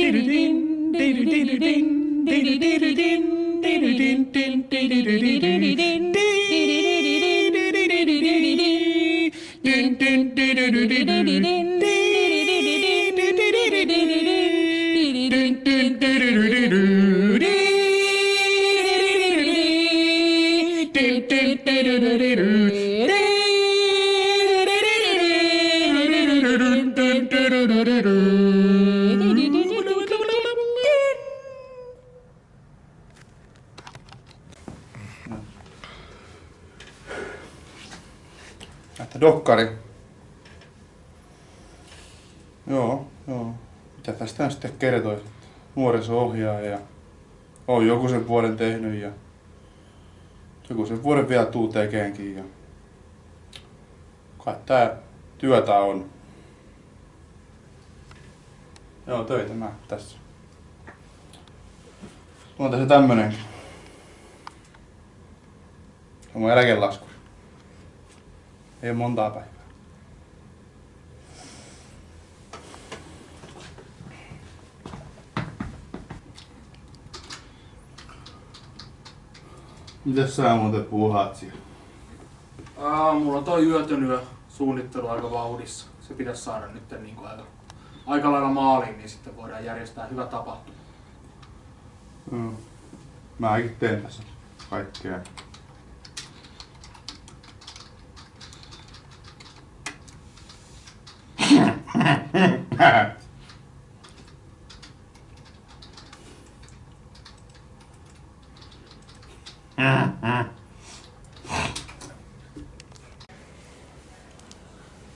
デルデンデルデルデンデルデルデンデルデンデンデルデルデンデンデルデン Että dokkari. Joo, joo. Mitä tästä sitten kertoisit? Nuoriso-ohjaaja ja on joku sen vuoden tehnyt ja joku sen vuoden vielä tuu tekeenkin ja kai tää työtä on. Joo, töitä mä tässä. Mulla on tässä tämmönenkin. Se on mun eläkelaskuri. Ei ole montaa päivää. Mitäs sä muuten puuhaat siellä? Aa, mulla on toi yötön yö suunnittelu aika vauhdissa. Se pitäisi saada nyt niin kuin aika, aika lailla maaliin, niin sitten voidaan järjestää hyvä tapahtuma. Mm. Mäkin teen tässä kaikkea.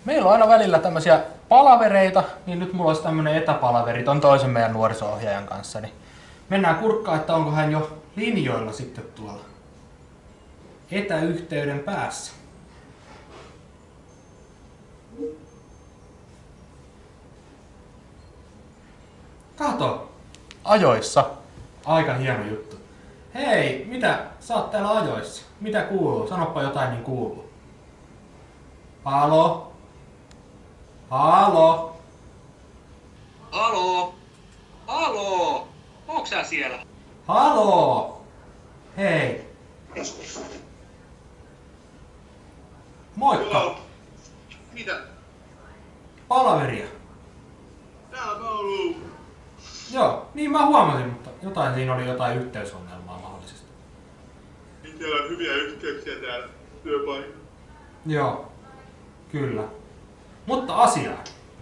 Meillä on aina välillä tämmöisiä palavereita, niin nyt mulla olisi tämmönen etäpalaveri ton toisen meidän nuoriso-ohjaajan kanssa. Niin mennään kurkkaan, että onko hän jo linjoilla sitten tuolla etäyhteyden päässä. Kato! Ajoissa. Aika hieno juttu. Hei, mitä? Sä oot täällä ajoissa. Mitä kuuluu? Sanoppa jotain niin kuuluu. Halo? Halo? Halo? Halo? Onko sä siellä? Halo? Hei. Moikka. Joo. Mitä? Palaveria. Täällä mä oon Joo, niin mä huomasin, mutta jotain siinä oli jotain yhteysongelmaa mahdollisesti. Teillä on hyviä yhteyksiä täällä työpaikalla. Joo, kyllä. Mutta asiaan.